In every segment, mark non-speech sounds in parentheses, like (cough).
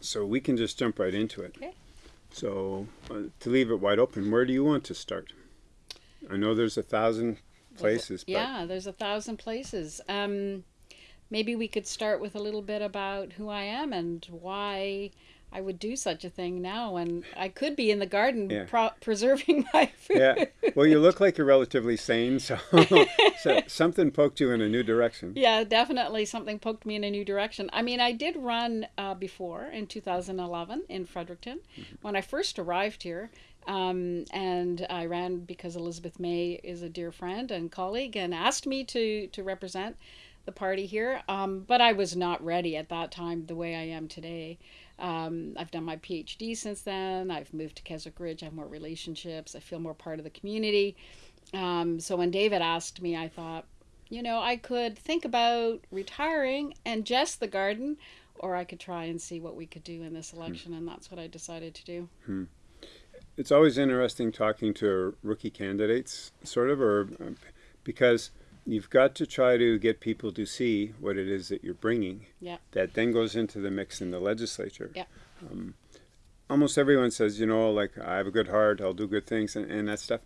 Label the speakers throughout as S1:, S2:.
S1: So we can just jump right into it.
S2: Okay.
S1: So uh, to leave it wide open, where do you want to start? I know there's a thousand places, but
S2: Yeah, there's a thousand places. Um, maybe we could start with a little bit about who I am and why I would do such a thing now and I could be in the garden
S1: Yeah.
S2: pro- preserving my food.
S1: yeah. Well, you look like you're relatively sane, so, (laughs) so something poked you in a new direction.
S2: Yeah, definitely something poked me in a new direction. I mean, I did run uh, before in 2011 in Fredericton when I first arrived here. Um, and I ran because Elizabeth May is a dear friend and colleague and asked me to, to represent the party here. Um, but I was not ready at that time the way I am today. Um, I've done my PhD since then. I've moved to Keswick Ridge. I have more relationships. I feel more part of the community. Um, so when David asked me, I thought, you know, I could think about retiring and just the garden, or I could try and see what we could do in this election, and that's what I decided to do.
S1: It's always interesting talking to rookie candidates, sort of, or um, because you've got to try to get people to see what it is that you're bringing.
S2: Yeah.
S1: That then goes into the mix in the legislature.
S2: Yeah.
S1: Um, almost everyone says, you know, like I have a good heart, I'll do good things, and, and that stuff.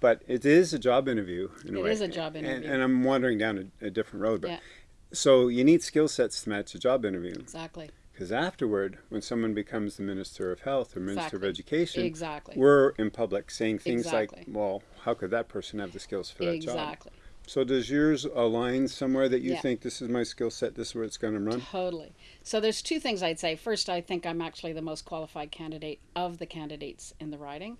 S1: But it is a job interview in way.
S2: is a job
S1: And-
S2: interview.
S1: And, I'm wandering down a, a different road, but
S2: Yeah.
S1: so you need skill sets to match a job interview.
S2: Exactly.
S1: Because afterward, when someone becomes the Minister of Health or Minister
S2: Exactly.
S1: of Education,
S2: Exactly.
S1: we're in public saying things
S2: Exactly.
S1: like, well, how could that person have the skills for that job?
S2: Exactly.
S1: So does yours align somewhere that you
S2: Yeah.
S1: think this is my skill set, this is where it's going to run?
S2: Totally. So there's two things I'd say. First, I think I'm actually the most qualified candidate of the candidates in the riding.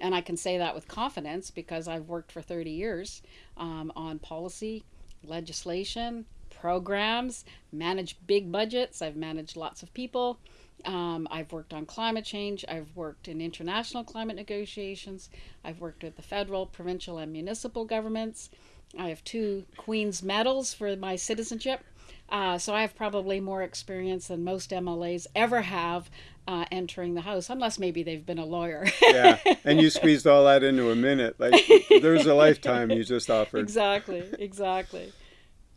S2: And I can say that with confidence because I've worked for 30 years um, on policy, legislation, programs, managed big budgets. I've managed lots of people. Um, I've worked on climate change. I've worked in international climate negotiations. I've worked with the federal, provincial, and municipal governments. I have two Queen's medals for my citizenship. Uh, so I have probably more experience than most MLAs ever have uh, entering the House, unless maybe they've been a lawyer.
S1: yeah, and you squeezed all that into a minute. Like there's a (laughs) lifetime you just offered.
S2: exactly, exactly.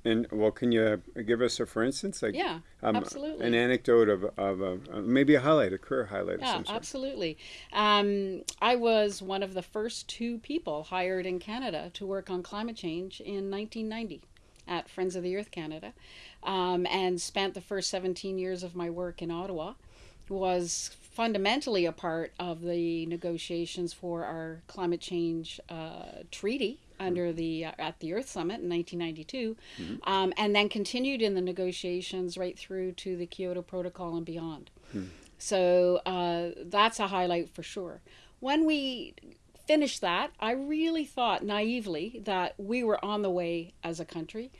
S1: And well, can you give us a for instance, like
S2: Yeah,
S1: um,
S2: absolutely.
S1: an anecdote of of a, uh, maybe a highlight, a career highlight of
S2: Yeah,
S1: some sort?
S2: absolutely. Um, I was one of the first two people hired in Canada to work on climate change in 1990 at Friends of the Earth Canada, um, and spent the first 17 years of my work in Ottawa. Was fundamentally a part of the negotiations for our climate change uh, treaty under the uh, at the Earth Summit in 1992, um, and then continued in the negotiations right through to the Kyoto Protocol and beyond. So uh, that's a highlight for sure. When we finished that, I really thought naively that we were on the way as a country.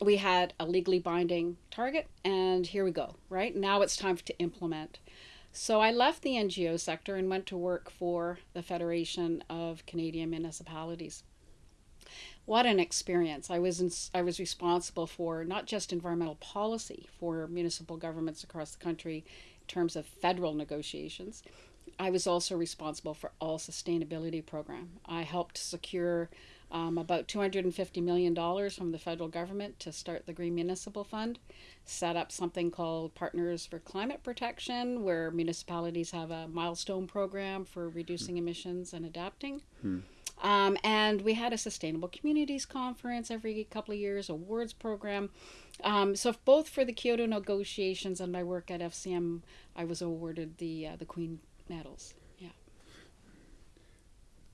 S2: We had a legally binding target, and here we go, right? Now it's time to implement. So I left the NGO sector and went to work for the Federation of Canadian Municipalities. What an experience! I was in, I was responsible for not just environmental policy for municipal governments across the country in terms of federal negotiations. I was also responsible for all sustainability program. I helped secure um, about $250 million from the federal government to start the Green Municipal Fund, set up something called Partners for Climate Protection, where municipalities have a milestone program for reducing emissions and adapting. Um, and we had a Sustainable Communities Conference every couple of years, awards program. Um, so both for the Kyoto negotiations and my work at FCM, I was awarded the uh, the Queen medals. Yeah.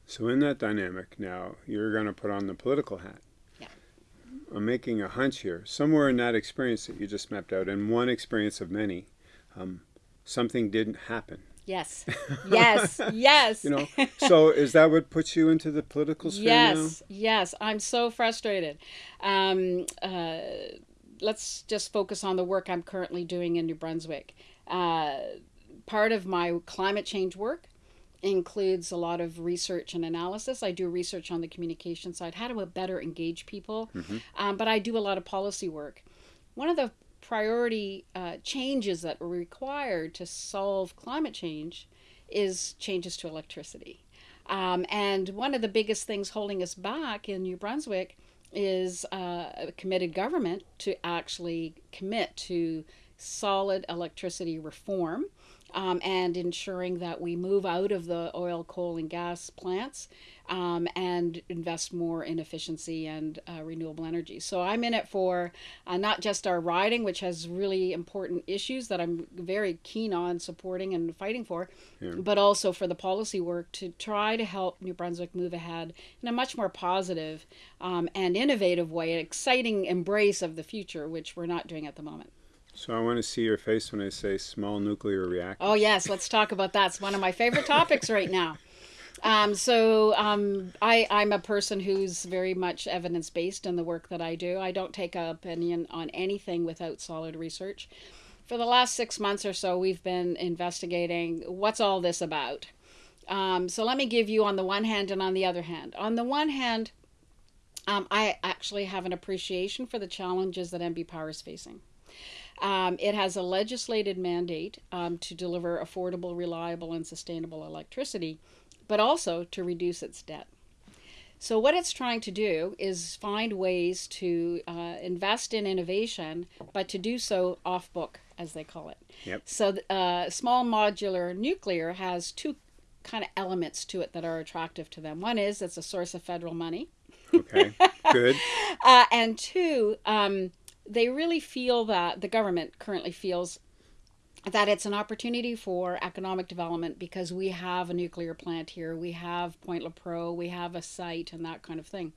S1: So in that dynamic now, you're going to put on the political hat.
S2: Yeah.
S1: I'm making a hunch here. Somewhere in that experience that you just mapped out, and one experience of many, um, something didn't happen.
S2: Yes. (laughs) Yes. yes.
S1: You know. so is that what puts you into the political sphere
S2: Yes, yes, I'm so frustrated. Um, uh, let's just focus on the work I'm currently doing in New Brunswick. Uh, part of my climate change work includes a lot of research and analysis. I do research on the communication side, how to better engage people, um, but I do a lot of policy work. One of the priority uh, changes that are required to solve climate change is changes to electricity. Um, and one of the biggest things holding us back in New Brunswick is uh, a committed government to actually commit to solid electricity reform um, and ensuring that we move out of the oil, coal, and gas plants um, and invest more in efficiency and uh, renewable energy. So I'm in it for uh, not just our riding, which has really important issues that I'm very keen on supporting and fighting for, yeah. but also for the policy work to try to help New Brunswick move ahead in a much more positive, um, and innovative way, an exciting embrace of the future, which we're not doing at the moment.
S1: So I want to see your face when I say small nuclear reactors.
S2: Oh yes, let's talk about that. It's one of my favorite topics right now. Um, so um, I, I'm a person who's very much evidence based in the work that I do. I don't take an opinion on anything without solid research. For the last six months or so, we've been investigating what's all this about. Um, so let me give you on the one hand and on the other hand. On the one hand, um, I actually have an appreciation for the challenges that NB Power is facing. Um, it has a legislated mandate um, to deliver affordable, reliable, and sustainable electricity, but also to reduce its debt. So, what it's trying to do is find ways to uh, invest in innovation, but to do so off book, as they call it.
S1: Yep.
S2: So, uh, small modular nuclear has two kind of elements to it that are attractive to them. One is it's a source of federal money.
S1: Okay, good. (laughs)
S2: uh, and two, um, they really feel that the government currently feels that it's an opportunity for economic development because we have a nuclear plant here, we have Point Lepreau, we have a site, and that kind of thing.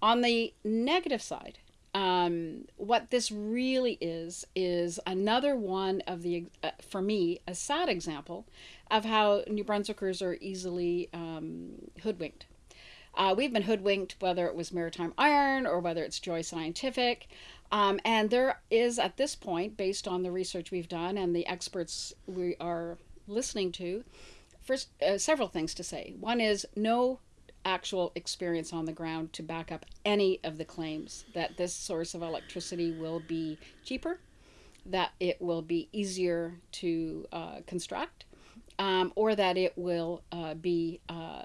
S2: On the negative side, um, what this really is is another one of the, uh, for me, a sad example of how New Brunswickers are easily um, hoodwinked. Uh, we've been hoodwinked, whether it was Maritime Iron or whether it's Joi Scientific. Um, and there is, at this point, based on the research we've done and the experts we are listening to, first, uh, several things to say. One is no actual experience on the ground to back up any of the claims that this source of electricity will be cheaper, that it will be easier to uh, construct, um, or that it will uh, be uh,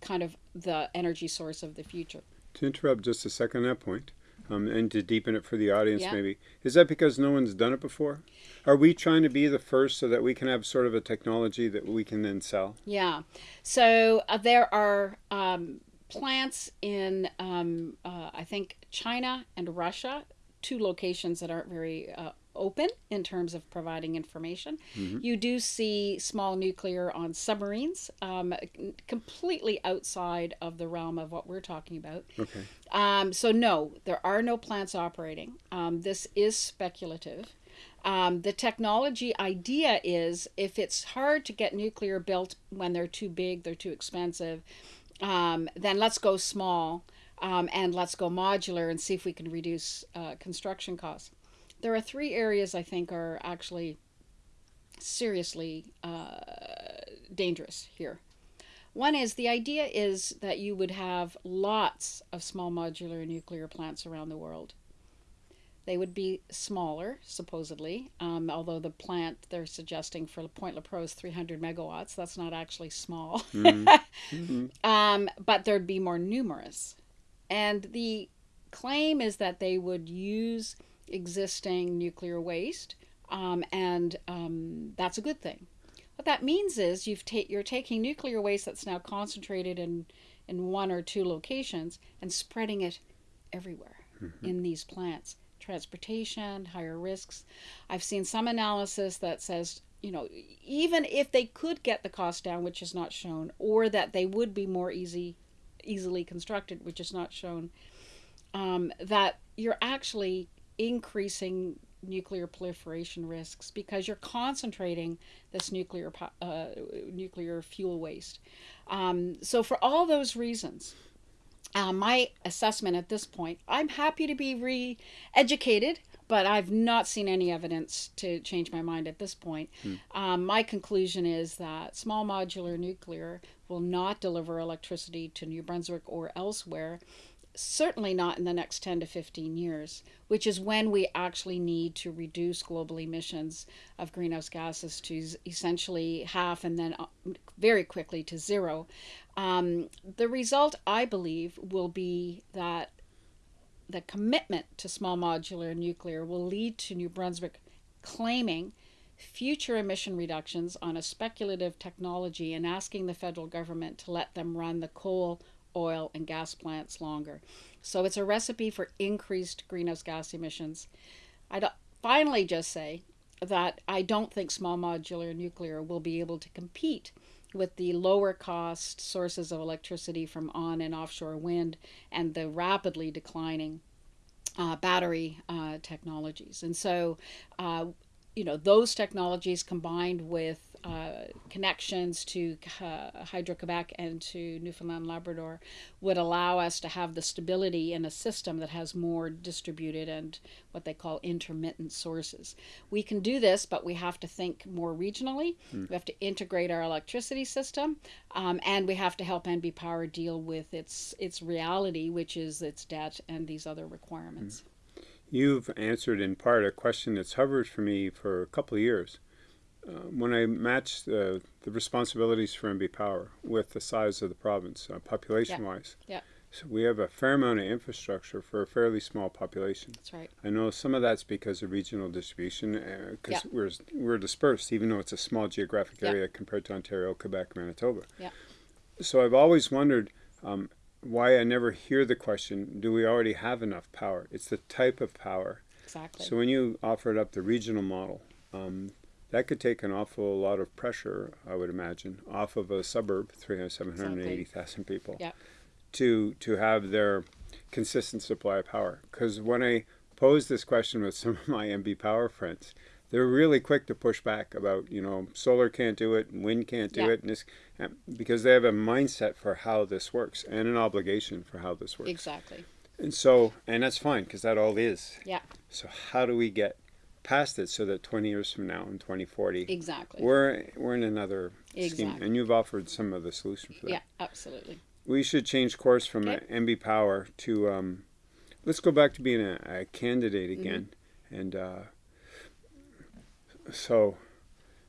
S2: kind of the energy source of the future.
S1: To interrupt just a second on that point, um, and to deepen it for the audience yeah. maybe, is that because no one's done it before? Are we trying to be the first so that we can have sort of a technology that we can then sell?
S2: Yeah. So uh, there are um, plants in, um, uh, I think, China and Russia, two locations that aren't very uh, open in terms of providing information. Mm-hmm. You do see small nuclear on submarines, um, completely outside of the realm of what we're talking about.
S1: Okay.
S2: Um, so, no, there are no plants operating. Um, this is speculative. Um, the technology idea is if it's hard to get nuclear built when they're too big, they're too expensive, um, then let's go small. Um, and let's go modular and see if we can reduce uh, construction costs there are three areas I think are actually seriously uh, dangerous here. One is the idea is that you would have lots of small modular nuclear plants around the world. They would be smaller, supposedly, um, although the plant they're suggesting for Point Lepreau is 300 megawatts. That's not actually small. Mm-hmm. (laughs) mm-hmm. um, but there'd be more numerous. And the claim is that they would use existing nuclear waste, um, and um, that's a good thing. What that means is you've ta- you're taking nuclear waste that's now concentrated in, in one or two locations and spreading it everywhere mm-hmm. in these plants. Transportation, higher risks. I've seen some analysis that says, you know, even if they could get the cost down, which is not shown, or that they would be more easy, easily constructed, which is not shown, um, that you're actually increasing nuclear proliferation risks because you're concentrating this nuclear uh, nuclear fuel waste. Um, so for all those reasons, uh, my assessment at this point, I'm happy to be re-educated, but I've not seen any evidence to change my mind at this point. Hmm. Um, my conclusion is that small modular nuclear will not deliver electricity to New Brunswick or elsewhere certainly not in the next 10 to 15 years, which is when we actually need to reduce global emissions of greenhouse gases to essentially half and then uh, very quickly to zero. Um, the result, I believe, will be that the commitment to small modular nuclear will lead to New Brunswick claiming future emission reductions on a speculative technology and asking the federal government to let them run the coal, oil, and gas plants longer. So it's a recipe for increased greenhouse gas emissions. I'd finally just say that I don't think small modular nuclear will be able to compete with the lower cost sources of electricity from on and offshore wind and the rapidly declining uh, battery uh, technologies. And so, uh, you know, those technologies combined with uh, connections to uh, Hydro-Quebec and to Newfoundland Labrador would allow us to have the stability in a system that has more distributed and what they call intermittent sources. We can do this, but we have to think more regionally. Hmm. We have to integrate our electricity system, um, and we have to help NB Power deal with its its reality, which is its debt and these other requirements.
S1: Hmm. You've answered in part a question that's hovered for me for a couple of years when I matched the responsibilities for NB Power with the size of the province, uh, population-wise,
S2: yeah. yeah.
S1: so we have a fair amount of infrastructure for a fairly small population.
S2: That's right.
S1: I know some of that's because of regional distribution, because uh, yeah. we're we're dispersed, even though it's a small geographic area yeah. compared to Ontario, Quebec, Manitoba.
S2: Yeah.
S1: So I've always wondered. Um, why I never hear the question, do we already have enough power? It's the type of power.
S2: Exactly.
S1: So when you offered up the regional model, um, that could take an awful lot of pressure, I would imagine, off of a suburb, 780,000 exactly. people,
S2: yeah.
S1: to to have their consistent supply of power. Because when I posed this question with (laughs) some of my NB Power friends, they're really quick to push back about, you know, solar can't do it, wind can't do yeah. it, and this, because they have a mindset for how this works and an obligation for how this works.
S2: Exactly.
S1: And so, and that's fine because that all is.
S2: Yeah.
S1: So how do we get past it so that 20 years from now in 2040
S2: exactly
S1: we're we're in another
S2: exactly.
S1: scheme and you've offered some of the solution for that
S2: yeah absolutely
S1: we should change course from okay. NB Power to um, let's go back to being a, a candidate mm-hmm. again mm -hmm. and uh, so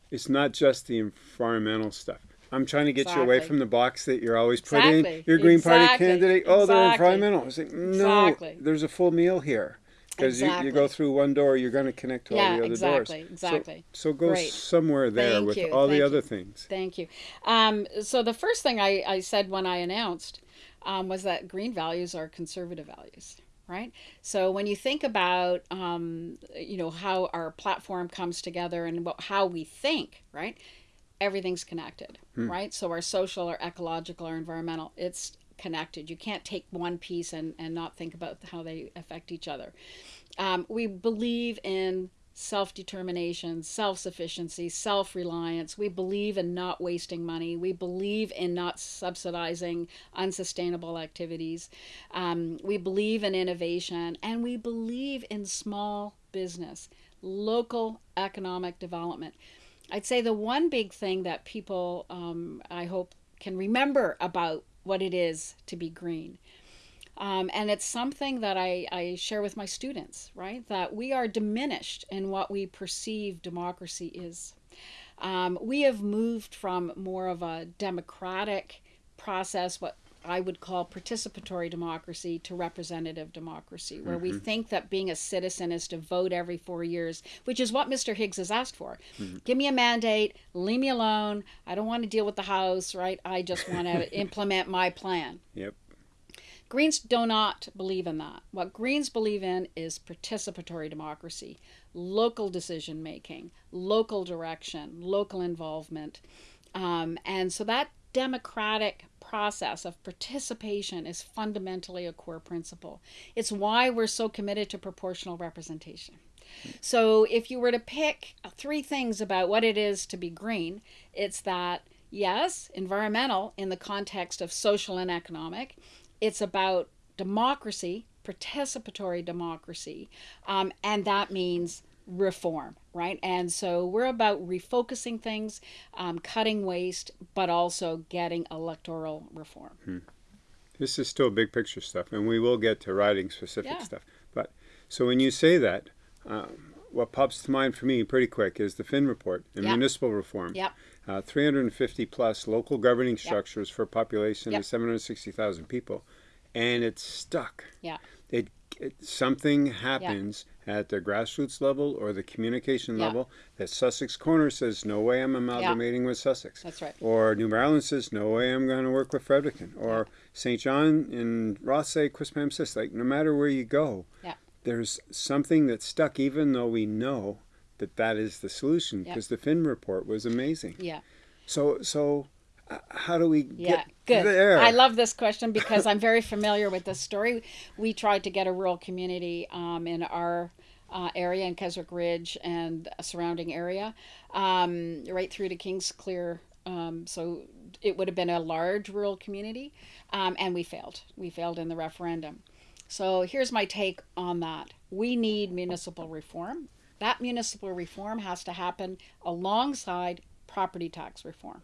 S1: it's not just the environmental stuff I'm trying to get exactly. you away from the box that you're always putting
S2: exactly.
S1: your Green
S2: exactly.
S1: Party candidate. Oh, they're environmental. I like, no, there's a full meal here because exactly. you, you, go through one door, you're going to connect to
S2: yeah,
S1: all the other
S2: exactly,
S1: doors.
S2: Exactly,
S1: So, so go Great. somewhere there
S2: Thank
S1: with
S2: you.
S1: all
S2: Thank
S1: the other
S2: you.
S1: things.
S2: Thank you. Um, so the first thing I, I said when I announced um, was that green values are conservative values right? So when you think about, um, you know, how our platform comes together and about how we think, right? Everything's connected, hmm. right? So our social our ecological or environmental, it's connected. You can't take one piece and, and not think about how they affect each other. Um, we believe in self determination, self sufficiency, self reliance. We believe in not wasting money. We believe in not subsidizing unsustainable activities. Um, we believe in innovation and we believe in small business, local economic development. I'd say the one big thing that people, um, I hope, can remember about what it is to be green um, and it's something that I, I share with my students, right? That we are diminished in what we perceive democracy is. Um, we have moved from more of a democratic process, what I would call participatory democracy, to representative democracy, where mm-hmm. we think that being a citizen is to vote every four years, which is what Mr. Higgs has asked for. Mm-hmm. Give me a mandate, leave me alone. I don't want to deal with the House, right? I just want to (laughs) implement my plan.
S1: Yep.
S2: Greens do not believe in that. What Greens believe in is participatory democracy, local decision making, local direction, local involvement. Um, and so that democratic process of participation is fundamentally a core principle. It's why we're so committed to proportional representation. So if you were to pick three things about what it is to be green, it's that yes, environmental in the context of social and economic, it's about democracy, participatory democracy, um, and that means reform, right? And so we're about refocusing things, um, cutting waste, but also getting electoral reform.
S1: Hmm. This is still big picture stuff, and we will get to riding specific
S2: yeah.
S1: stuff. But so when you say that, um, what pops to mind for me pretty quick is the Finn report and yep. municipal reform.
S2: Yep.
S1: Uh, 350 plus local governing structures yep. for a population of 760,000 people, and it's stuck.
S2: Yeah.
S1: It, it something happens, at the grassroots level or the communication
S2: Yeah.
S1: level that Sussex Corner says, no way I'm amalgamating with Sussex.
S2: That's right.
S1: Or New Maryland says, no way I'm going to work with Fredericton. Or St. John and Ross say, Quispamsis says, like, no matter where you go,
S2: Yeah.
S1: there's something that's stuck, even though we know that that is the solution,
S2: Yeah.
S1: because the Finn report was amazing.
S2: Yeah.
S1: So, so how do we
S2: Yeah,
S1: get
S2: good.
S1: there?
S2: I love this question because I'm very familiar with this story. We tried to get a rural community um, in our uh, area in Keswick Ridge and a surrounding area, um, right through to Kingsclear. Um, so it would have been a large rural community, um, and we failed. We failed in the referendum. So here's my take on that. We need municipal reform. That municipal reform has to happen alongside property tax reform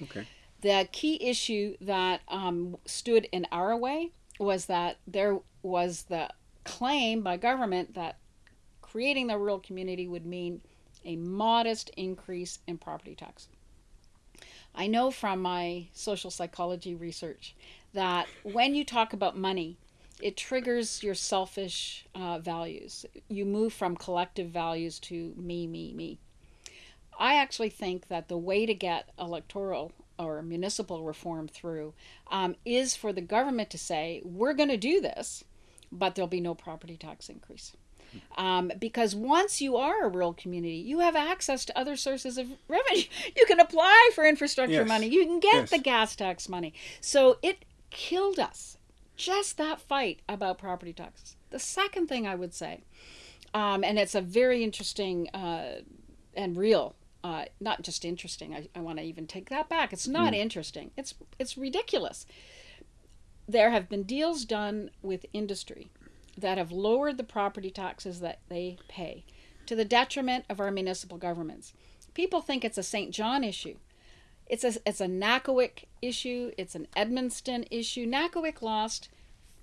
S1: Okay.
S2: The key issue that um, stood in our way was that there was the claim by government that creating the rural community would mean a modest increase in property tax. I know from my social psychology research that when you talk about money, it triggers your selfish uh, values. You move from collective values to me, me, me. I actually think that the way to get electoral or municipal reform through um, is for the government to say, we're going to do this, but there'll be no property tax increase. Um, because once you are a rural community, you have access to other sources of revenue. (laughs) You can apply for infrastructure
S1: Yes.
S2: money, you can get
S1: Yes.
S2: the gas tax money. So it killed us, just that fight about property taxes. The second thing I would say, um, and it's a very interesting uh, and real uh, not just interesting. I, I want to even take that back. It's not interesting. It's it's ridiculous. There have been deals done with industry that have lowered the property taxes that they pay to the detriment of our municipal governments. People think it's a St. John issue. It's a it's a Nackawic issue. It's an Edmundston issue. Nackawic lost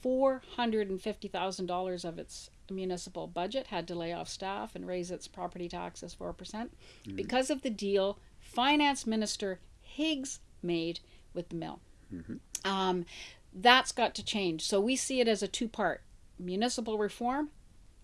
S2: four hundred and fifty thousand dollars of its municipal budget, had to lay off staff and raise its property taxes four percent because of the deal Finance Minister Higgs made with the mill. Um, that's got to change. So we see it as a two part municipal reform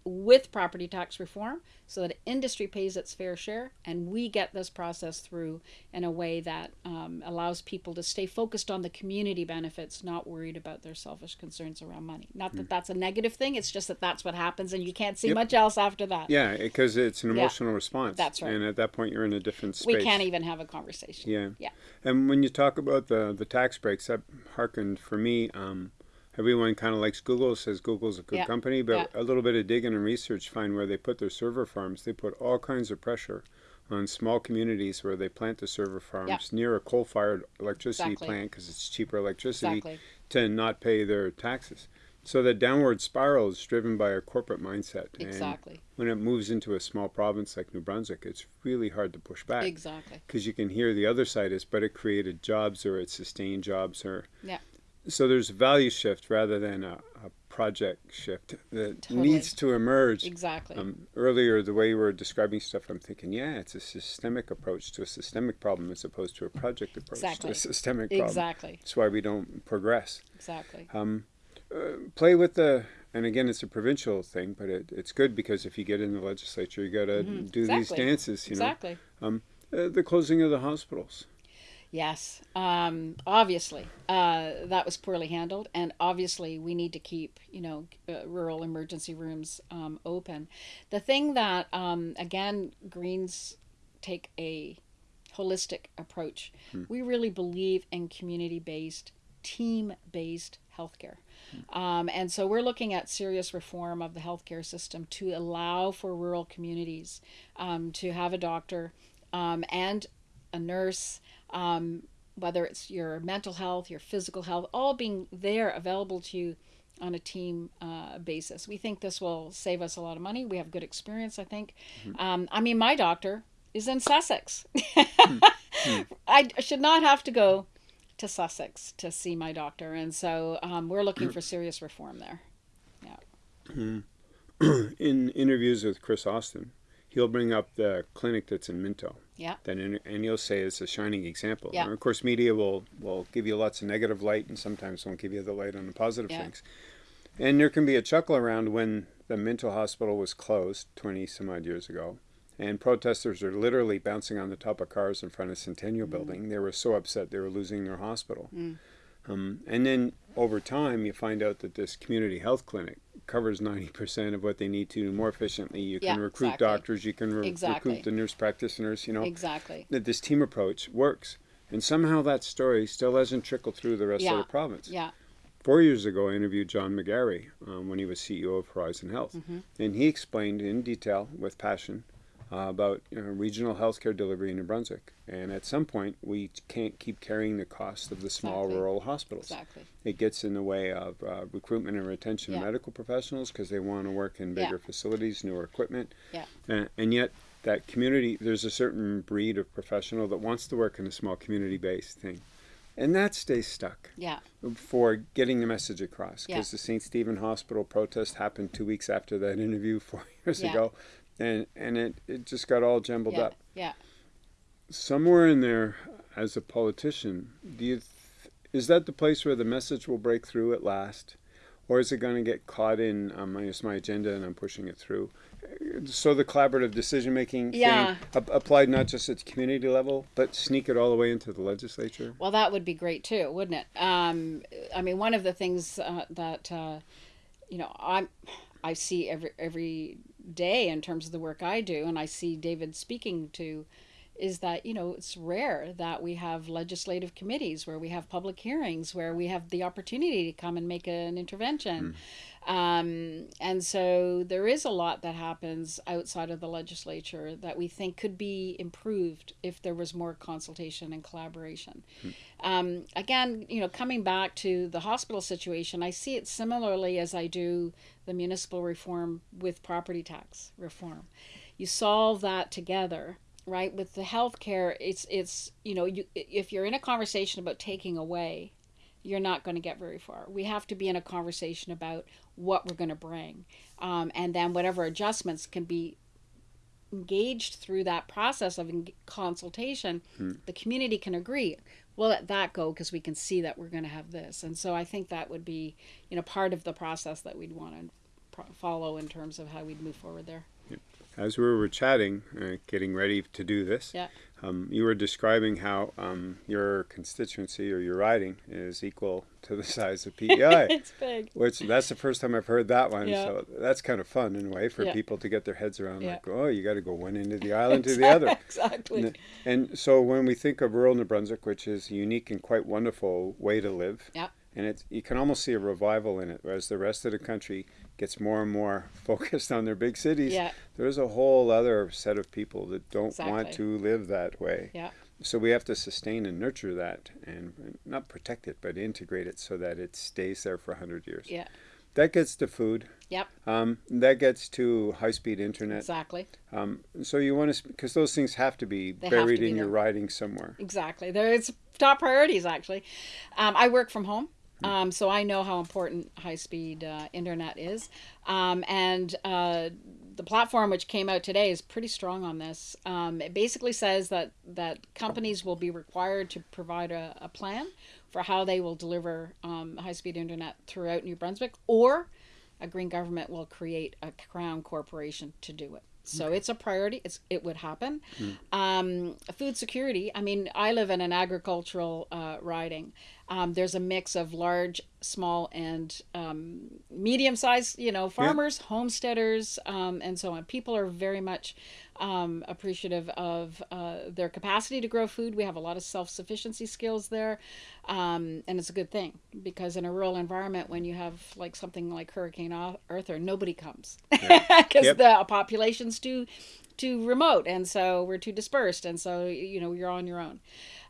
S2: with property tax reform so that industry pays its fair share and we get this process through in a way that um, allows people to stay focused on the community benefits not worried about their selfish concerns around money not that that's a negative thing it's just that that's what happens and you can't see
S1: Yep.
S2: much else after that
S1: Yeah, because it's an
S2: Yeah.
S1: emotional response.
S2: That's right.
S1: And at that point, you're in a different space.
S2: we can't even have a conversation
S1: Yeah.
S2: Yeah.
S1: And when you talk about the the tax breaks, that harkened for me. Um, everyone kind of likes Google, says Google's a good
S2: Yeah.
S1: company, but a little bit of digging and research find where they put their server farms. They put all kinds of pressure on small communities where they plant the server farms near a coal-fired electricity
S2: Exactly.
S1: plant because it's cheaper electricity
S2: exactly
S1: to not pay their taxes. So the downward spiral is driven by a corporate mindset. And
S2: exactly
S1: when it moves into a small province like New Brunswick, it's really hard to push back
S2: exactly
S1: because you can hear the other side is, but it created jobs or it sustained jobs or.
S2: Yeah.
S1: So there's a value shift rather than a, a project shift that
S2: Totally.
S1: needs to emerge.
S2: exactly
S1: Um, earlier, the way you were describing stuff, I'm thinking, yeah, it's a systemic approach to a systemic problem as opposed to a project approach to
S2: Exactly.
S1: a systemic problem.
S2: exactly
S1: That's why we don't progress.
S2: exactly
S1: Um, uh, play with the, and again, it's a provincial thing, but it, it's good because if you get in the legislature, you got to
S2: Mhm.
S1: do these dances, you know.
S2: exactly
S1: Uh, the closing of the hospitals.
S2: Yes, um, obviously uh, that was poorly handled, and obviously we need to keep you know uh, rural emergency rooms um, open. The thing that um, again Greens take a holistic approach. We really believe in community-based, team-based healthcare. Um, and so we're looking at serious reform of the healthcare system to allow for rural communities um, to have a doctor um, and a nurse, um, whether it's your mental health, your physical health, all being there available to you on a team uh, basis. We think this will save us a lot of money. We have good experience, I think. Um, I mean, my doctor is in Sussex. (laughs) I should not have to go to Sussex to see my doctor, and so um, we're looking for serious reform there. Yeah. (clears throat)
S1: in interviews with Chris Austin, he'll bring up the clinic that's in Minto.
S2: Yeah.
S1: Then in, and he'll say it's a shining example.
S2: Yeah.
S1: And of course, media will will give you lots of negative light, and sometimes won't give you the light on the positive
S2: Yeah.
S1: things. And there can be a chuckle around when the Minto Hospital was closed 20 some odd years ago. And protesters are literally bouncing on the top of cars in front of Centennial mm. Building. They were so upset they were losing their hospital. Mm. Um, and then over time, you find out that this community health clinic covers 90% of what they need to do more efficiently. You can
S2: yeah,
S1: recruit
S2: exactly.
S1: doctors, you can re-
S2: exactly.
S1: recruit the nurse practitioners, you know.
S2: Exactly.
S1: That this team approach works. And somehow that story still hasn't trickled through the rest
S2: yeah.
S1: of the province.
S2: Yeah.
S1: Four years ago, I interviewed John McGarry um, when he was CEO of Horizon Health. Mm-hmm. And he explained in detail, with passion, uh, about you know, regional healthcare delivery in New Brunswick. And at some point, we can't keep carrying the cost of the small
S2: exactly.
S1: rural hospitals.
S2: Exactly.
S1: It gets in the way of uh, recruitment and retention
S2: yeah.
S1: of medical professionals because they want to work in bigger
S2: yeah.
S1: facilities, newer equipment.
S2: Yeah.
S1: And, and yet, that community, there's a certain breed of professional that wants to work in a small community based thing. And that stays stuck.
S2: Yeah.
S1: For getting the message across. Because
S2: yeah.
S1: the St. Stephen Hospital protest happened two weeks after that interview four (laughs) years
S2: yeah.
S1: ago and and it, it just got all jumbled
S2: yeah,
S1: up.
S2: Yeah.
S1: Somewhere in there, as a politician, do you th- is that the place where the message will break through at last, or is it going to get caught in um, it's my agenda and I'm pushing it through? So the collaborative decision making
S2: yeah.
S1: thing applied not just at the community level, but sneak it all the way into the legislature.
S2: Well, that would be great too, wouldn't it? Um, I mean, one of the things uh, that uh, you know I'm I see every every day in terms of the work I do, and I see David speaking to, is that you know it's rare that we have legislative committees where we have public hearings where we have the opportunity to come and make an intervention. Mm. Um, and so there is a lot that happens outside of the legislature that we think could be improved if there was more consultation and collaboration. Mm. Um, again, you know, coming back to the hospital situation, I see it similarly as I do the municipal reform with property tax reform. You solve that together right with the healthcare it's it's you know you if you're in a conversation about taking away you're not going to get very far. We have to be in a conversation about what we're going to bring. Um, and then whatever adjustments can be engaged through that process of consultation, hmm. the community can agree. We'll let that go because we can see that we're going to have this. And so I think that would be, you know, part of the process that we'd want to follow in terms of how we'd move forward there.
S1: As we were chatting, uh, getting ready to do this,
S2: yeah.
S1: Um, you were describing how um, your constituency or your riding is equal to the size of PEI. (laughs)
S2: it's big.
S1: Which that's the first time I've heard that one.
S2: Yeah.
S1: So that's kind of fun in a way for
S2: yeah.
S1: people to get their heads around.
S2: Yeah.
S1: Like, oh, you got to go one end of the island to the other. (laughs)
S2: exactly.
S1: And, and, so when we think of rural New Brunswick, which is a unique and quite wonderful way to live,
S2: yeah.
S1: and it's you can almost see a revival in it, whereas the rest of the country gets more and more (laughs) focused on their big cities.
S2: Yeah.
S1: There's a whole other set of people that don't
S2: exactly.
S1: want to live that way.
S2: Yeah.
S1: So we have to sustain and nurture that and not protect it, but integrate it so that it stays there for 100 years.
S2: Yeah.
S1: That gets to food.
S2: Yep.
S1: Um, that gets to high speed internet.
S2: Exactly.
S1: Um, so you want to, because those things have to be
S2: They
S1: buried
S2: to be
S1: in your riding somewhere.
S2: Exactly. There, it's top priorities actually. Um, I work from home. Um, so I know how important high speed uh, internet is. Um, and uh, the platform which came out today is pretty strong on this. Um, it basically says that, that companies will be required to provide a, a plan for how they will deliver um, high speed internet throughout New Brunswick, or a green government will create a crown corporation to do it. So okay. it's a priority. It's it would happen. Mm. Um, food security. I mean, I live in an agricultural uh, riding. Um, there's a mix of large, small, and um, medium-sized. You know, farmers, yeah. homesteaders, um, and so on. People are very much um, appreciative of uh, their capacity to grow food. We have a lot of self-sufficiency skills there, um, and it's a good thing because in a rural environment, when you have like something like Hurricane Arthur, nobody comes because yeah. (laughs) yep. the population's too too remote, and so we're too dispersed, and so you know you're on your own.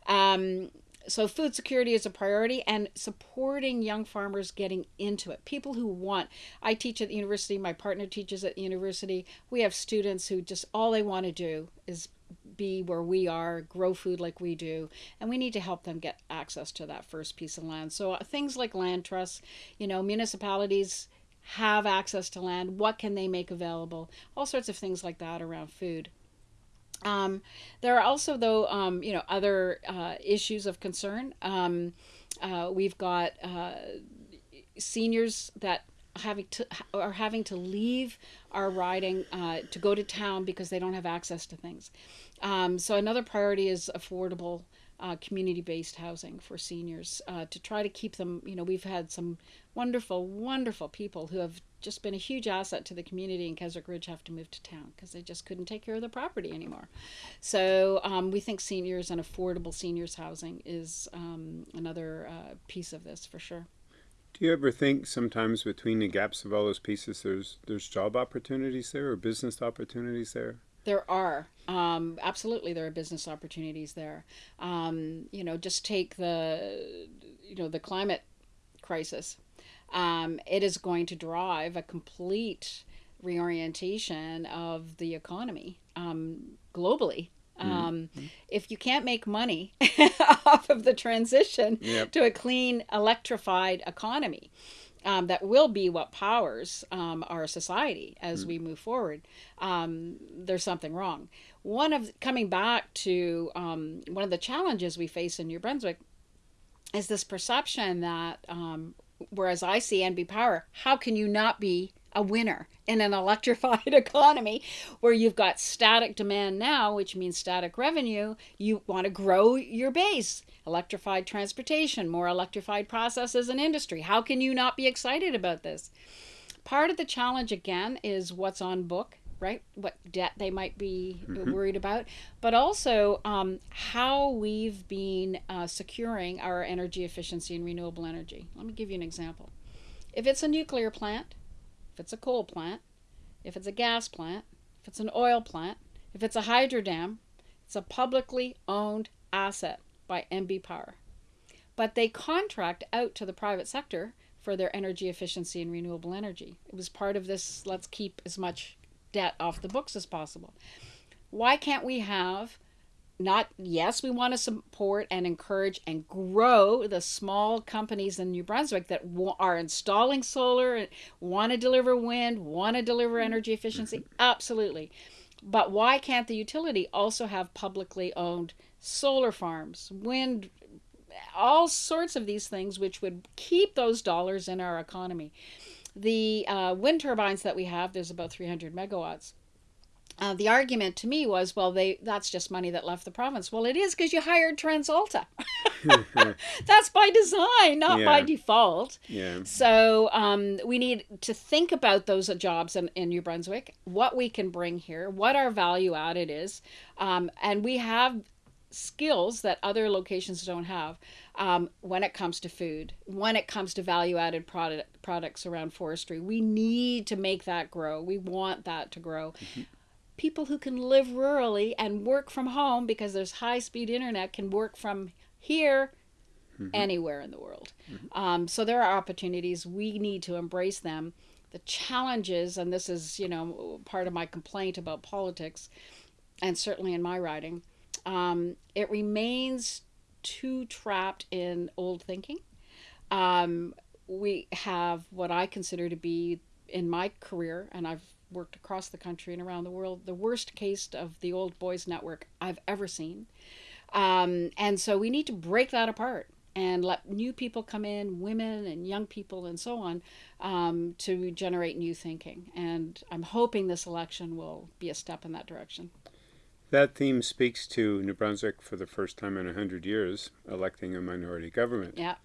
S2: Um, so food security is a priority and supporting young farmers getting into it. People who want i teach at the university my partner teaches at the university. We have students who just all they want to do is be where we are grow food like we do and we need to help them get access to that first piece of land. So uh, things like land trusts you know municipalities have access to land. What can they make available? All sorts of things like that around food um, there are also, though, um, you know, other uh, issues of concern. Um, uh, we've got uh, seniors that having to are having to leave our riding uh, to go to town because they don't have access to things. Um, so another priority is affordable uh, community-based housing for seniors uh, to try to keep them. You know, we've had some wonderful, wonderful people who have just been a huge asset to the community in Keswick Ridge have to move to town because they just couldn't take care of the property anymore. So um, we think seniors and affordable seniors housing is um, another uh, piece of this for sure.
S1: Do you ever think sometimes between the gaps of all those pieces, there's there's job opportunities there or business opportunities there?
S2: There are um, absolutely there are business opportunities there. Um, you know, just take the you know the climate crisis. Um, it is going to drive a complete reorientation of the economy um, globally. Mm-hmm. If you can't make money (laughs) off of the transition yep. to a clean electrified economy, um, that will be what powers um, our society as mm. we move forward. Um, there's something wrong. One of coming back to um, one of the challenges we face in New Brunswick is this perception that, um, whereas I see NB Power, how can you not be a winner in an (laughs) electrified economy where you've got static demand now, which means static revenue. You want to grow your base, electrified transportation, more electrified processes and industry. How can you not be excited about this? Part of the challenge, again, is what's on book right? What debt they might be mm-hmm. worried about, but also um, how we've been uh, securing our energy efficiency and renewable energy. Let me give you an example. If it's a nuclear plant, if it's a coal plant, if it's a gas plant, if it's an oil plant, if it's a hydro dam, it's a publicly owned asset by NB Power. But they contract out to the private sector for their energy efficiency and renewable energy. It was part of this let's keep as much debt off the books as possible. Why can't we have not yes we want to support and encourage and grow the small companies in new brunswick that are installing solar want to deliver wind want to deliver energy efficiency mm-hmm. absolutely but why can't the utility also have publicly owned solar farms wind all sorts of these things which would keep those dollars in our economy the uh, wind turbines that we have there's about 300 megawatts uh, the argument to me was, well, they that's just money that left the province. Well, it is because you hired TransAlta. (laughs) (laughs) that's by design, not yeah. by default.
S1: Yeah.
S2: So um, we need to think about those jobs in, in New Brunswick, what we can bring here, what our value added is, um, and we have skills that other locations don't have um, when it comes to food, when it comes to value added product, products around forestry. We need to make that grow. We want that to grow. Mm-hmm people who can live rurally and work from home because there's high speed internet can work from here mm-hmm. anywhere in the world. Mm-hmm. Um, so there are opportunities. We need to embrace them. The challenges, and this is, you know, part of my complaint about politics, and certainly in my riding, um, it remains too trapped in old thinking. Um, we have what I consider to be in my career, and I've worked across the country and around the world, the worst case of the old boys network I've ever seen. Um, and so we need to break that apart and let new people come in, women and young people and so on, um, to generate new thinking. And I'm hoping this election will be a step in that direction.
S1: That theme speaks to New Brunswick for the first time in 100 years, electing a minority government.
S2: Yeah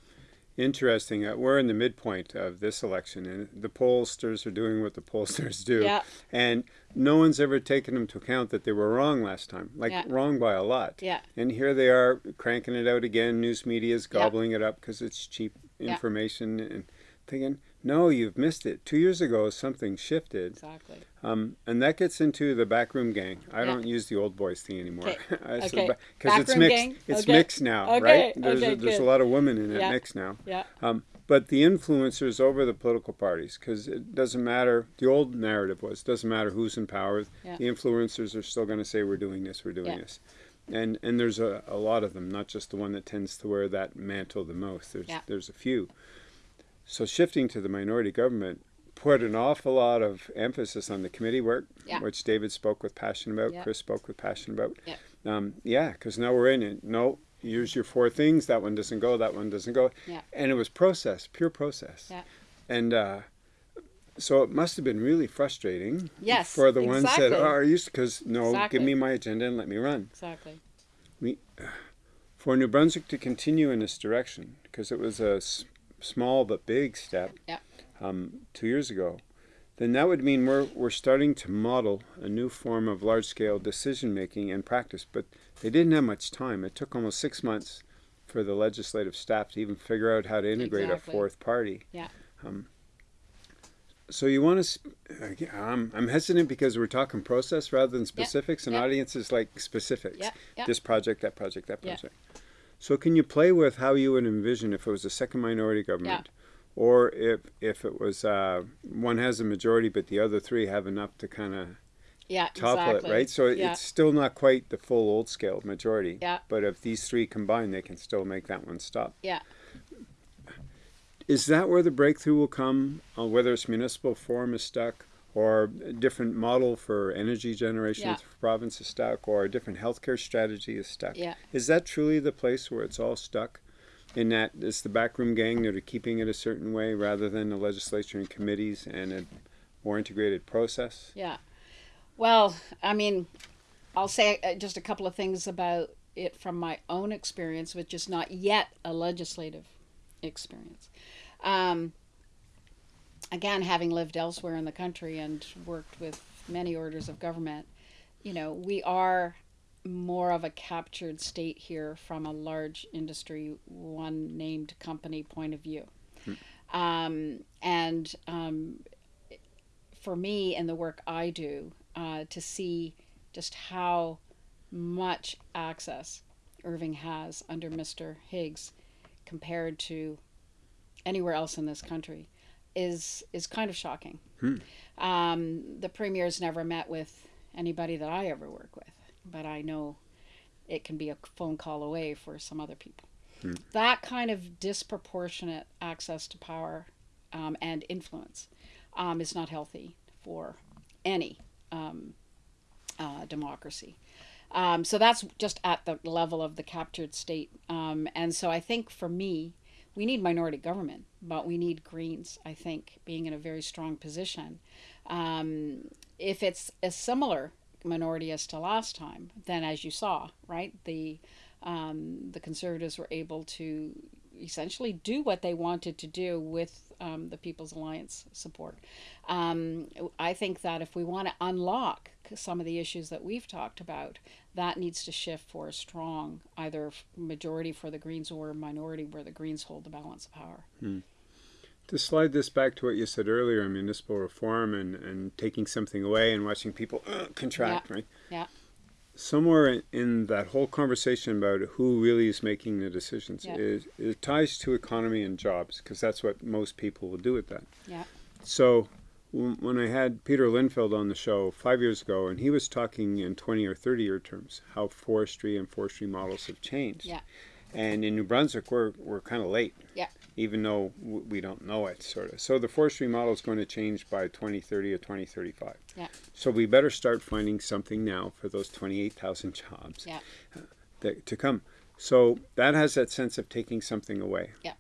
S1: interesting. Uh, we're in the midpoint of this election, and the pollsters are doing what the pollsters do.
S2: Yeah.
S1: And no one's ever taken into account that they were wrong last time, like yeah. wrong by a lot.
S2: Yeah.
S1: And here they are cranking it out again. News media is gobbling yeah. it up because it's cheap information and thinking, no, you've missed it. Two years ago, something shifted.
S2: Exactly.
S1: Um, and that gets into the backroom gang. I yeah. don't use the old boys thing anymore
S2: because
S1: okay. (laughs) it's mixed.
S2: Gang?
S1: It's
S2: okay.
S1: mixed now,
S2: okay.
S1: right? There's
S2: okay,
S1: a, there's
S2: good.
S1: a lot of women in it
S2: yeah.
S1: mixed now.
S2: Yeah.
S1: Um, but the influencers over the political parties, because it doesn't matter. The old narrative was doesn't matter who's in power.
S2: Yeah.
S1: The influencers are still going to say we're doing this, we're doing this and and there's a, a lot of them, not just the one that tends to wear that mantle the most. There's
S2: yeah.
S1: there's a few. So shifting to the minority government put an awful lot of emphasis on the committee work,
S2: yeah.
S1: which David spoke with passion about,
S2: yeah.
S1: Chris spoke with passion about.
S2: Yeah,
S1: um, yeah, because now we're in it. No, use your four things. That one doesn't go. That one doesn't go.
S2: Yeah.
S1: And it was process, pure process.
S2: Yeah.
S1: And uh, so it must have been really frustrating
S2: Yes,
S1: for the ones that are used because no,
S2: Exactly.
S1: give me my agenda and let me run.
S2: Exactly.
S1: we, For New Brunswick to continue in this direction, because it was a small but big step
S2: Yeah.
S1: um, two years ago, then that would mean we're, we're starting to model a new form of large scale decision making and practice. But they didn't have much time. It took almost six months for the legislative staff to even figure out how to integrate
S2: Exactly.
S1: a fourth party.
S2: Yeah.
S1: Um, so you want to? Sp- I'm I'm hesitant because we're talking process rather than specifics, and audiences like specifics.
S2: Yeah. Yeah.
S1: This project, that project, that project. So can you play with how you would envision if it was a second minority government, or if if it was uh, one has a majority but the other three have enough to kind of
S2: Yeah.
S1: topple
S2: exactly.
S1: it, right? So
S2: yeah.
S1: it's still not quite the full old scale majority.
S2: Yeah.
S1: But if these three combine, they can still make that one stop.
S2: Yeah.
S1: Is that where the breakthrough will come? Uh, whether it's municipal form is stuck, or a different model for energy generation
S2: Yeah.
S1: for province is stuck, or a different healthcare strategy is stuck?
S2: Yeah.
S1: Is that truly the place where it's all stuck? In that it's the backroom gang that are keeping it a certain way rather than the legislature and committees and a more integrated process?
S2: Yeah. Well, I mean, I'll say uh, just a couple of things about it from my own experience, which is not yet a legislative experience. Um, again, having lived elsewhere in the country and worked with many orders of government, you know, we are more of a captured state here from a large industry, one named company point of view. Um, and um, for me and the work I do, uh, to see just how much access Irving has under Mr. Higgs compared to anywhere else in this country is is kind of shocking.
S1: Hmm.
S2: Um, the premier's never met with anybody that I ever work with, but I know it can be a phone call away for some other people.
S1: Hmm.
S2: That kind of disproportionate access to power um, and influence um, is not healthy for any um, uh, democracy. Um, so that's just at the level of the captured state. Um, and so I think for me, we need minority government, but we need Greens, I think, being in a very strong position. Um, if it's a similar minority as to last time, then as you saw, right, the um, the Conservatives were able to essentially do what they wanted to do with um, the People's Alliance support. Um, I think that if we want to unlock some of the issues that we've talked about, that needs to shift for a strong either majority for the Greens or minority where the Greens hold the balance of power.
S1: To slide this back to what you said earlier on municipal reform and, and taking something away and watching people uh, contract, right?
S2: Yeah.
S1: Somewhere in, in that whole conversation about who really is making the decisions
S2: Yeah.
S1: is it ties to economy and jobs because that's what most people will do with that.
S2: Yeah.
S1: So when I had Peter Linfeld on the show five years ago, and he was talking in 20 or 30 year terms, how forestry and forestry models have changed.
S2: Yeah.
S1: And in New Brunswick, we're, we're kind of late.
S2: Yeah.
S1: Even though we don't know it, sort of. So the forestry model is going to change by 2030 or 2035.
S2: Yeah.
S1: So we better start finding something now for those 28,000 jobs
S2: Yeah.
S1: that, to come. So that has that sense of taking something away.
S2: Yeah.